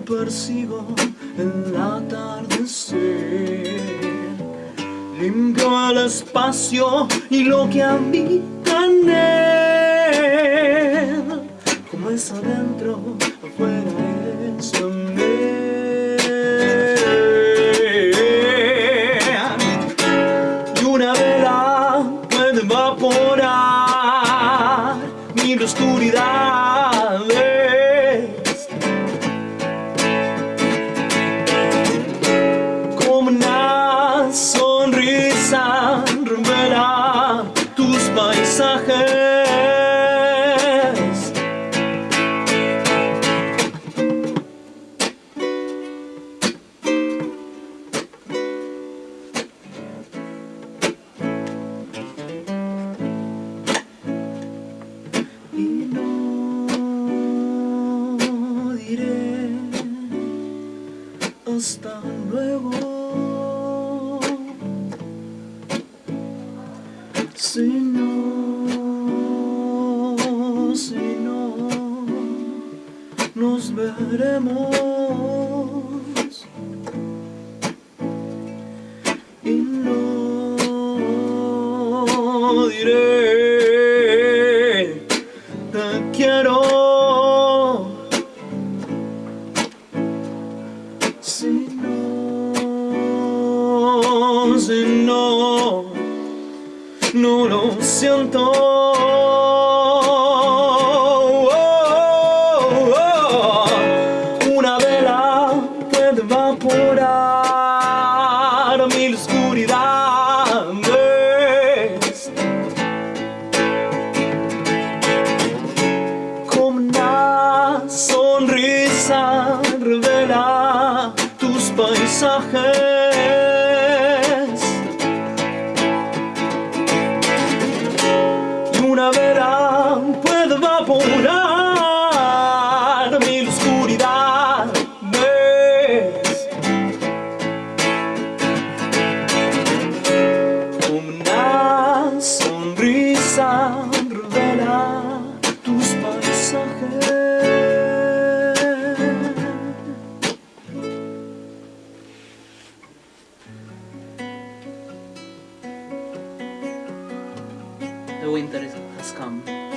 no persigo el atardecer. Limpio el espacio y lo que habita en él. Como es adentro, afuera es Y no diré hasta luego. No, si no Nos veremos. Y no diré te quiero Si no, si no No lo siento sonrisa revela tus paisajes. Winter has come.